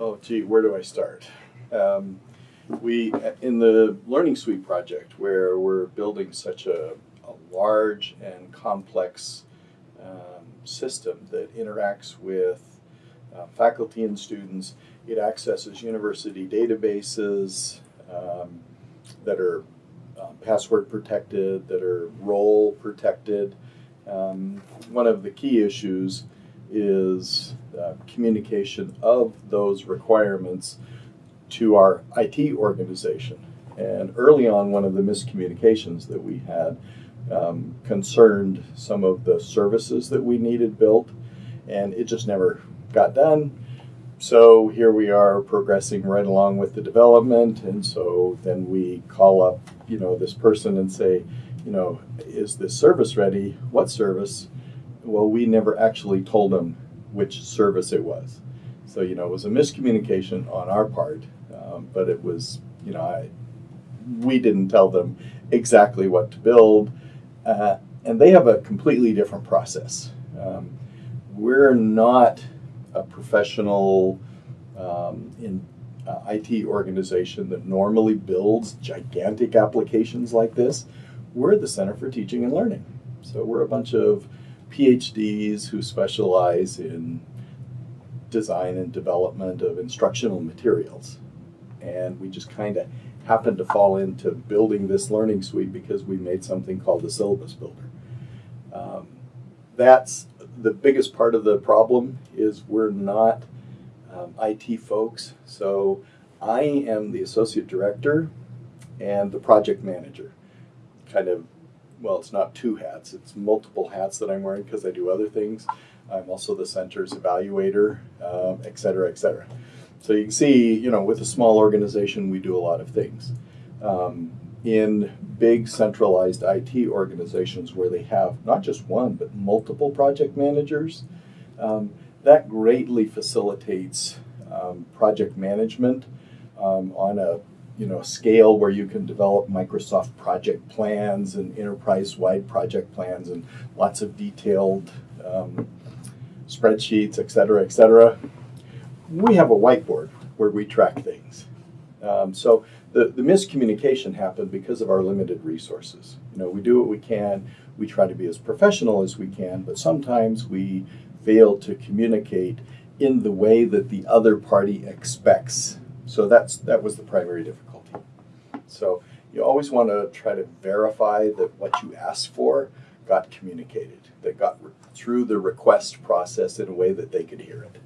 Oh, gee, where do I start? Um, we, in the Learning Suite project, where we're building such a, a large and complex um, system that interacts with uh, faculty and students, it accesses university databases um, that are um, password protected, that are role protected. Um, one of the key issues is uh, communication of those requirements to our IT organization. And early on, one of the miscommunications that we had um, concerned some of the services that we needed built, and it just never got done. So here we are progressing right along with the development, and so then we call up, you know, this person and say, you know, is this service ready? What service? Well, we never actually told them which service it was. So, you know, it was a miscommunication on our part, um, but it was, you know, I, we didn't tell them exactly what to build. Uh, and they have a completely different process. Um, we're not a professional um, in uh, IT organization that normally builds gigantic applications like this. We're the Center for Teaching and Learning. So we're a bunch of PhDs who specialize in design and development of instructional materials. And we just kind of happened to fall into building this learning suite because we made something called the syllabus builder. Um, that's the biggest part of the problem is we're not um, IT folks. So I am the associate director and the project manager. Kind of well, it's not two hats, it's multiple hats that I'm wearing because I do other things. I'm also the center's evaluator, um, et cetera, et cetera. So you can see, you know, with a small organization, we do a lot of things. Um, in big centralized IT organizations where they have not just one, but multiple project managers, um, that greatly facilitates um, project management um, on a you know, scale where you can develop Microsoft project plans and enterprise-wide project plans and lots of detailed um, spreadsheets, et cetera, et cetera. We have a whiteboard where we track things. Um, so the, the miscommunication happened because of our limited resources. You know, we do what we can, we try to be as professional as we can, but sometimes we fail to communicate in the way that the other party expects. So that's that was the primary difficulty. So you always want to try to verify that what you asked for got communicated, that got through the request process in a way that they could hear it.